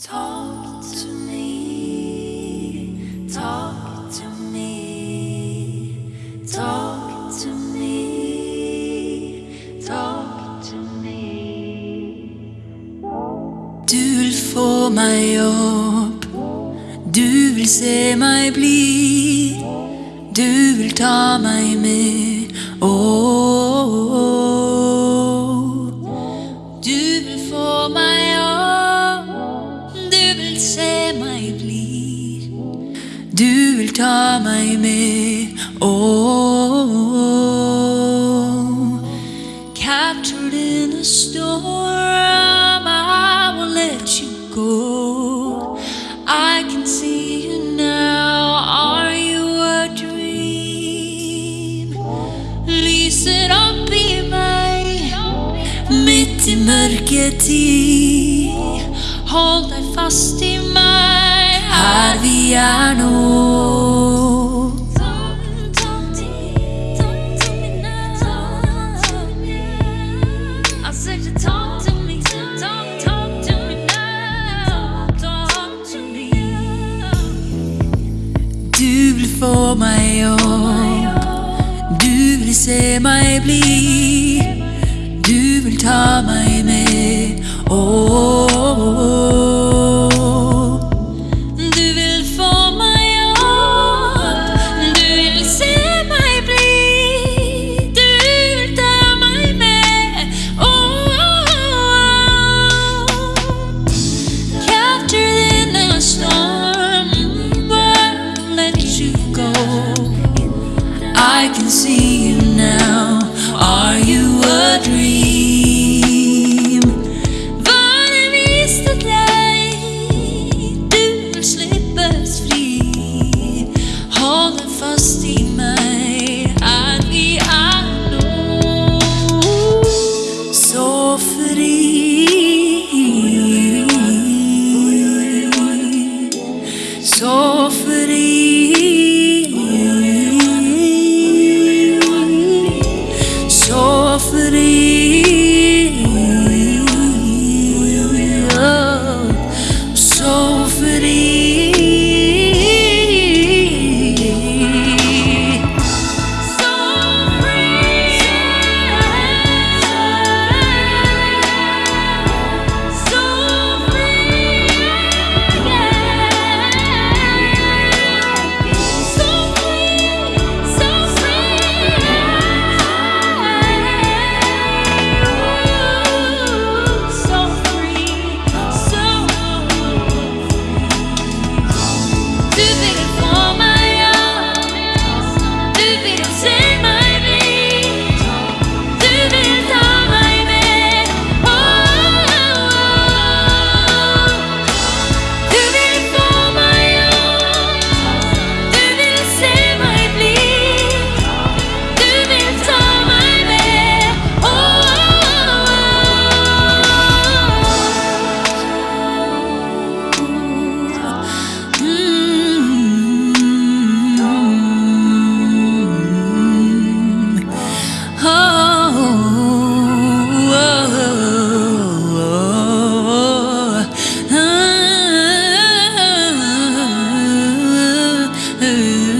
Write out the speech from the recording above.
Talk to me, talk to me, talk to me, talk to me. Du vil få opp, du vil se bli, du vil ta meg Du vil ta meg med. Oh, captured in a storm, I won't let you go. I can see you now. Are you a dream? Lyser opp i meg midt i mørketid. Hold deg fast i I said you talk to me, talk, talk to me now, talk to me. Du få meg opp, du vil se meg bli, du vil ta meg med. Oh, softly. Ooh.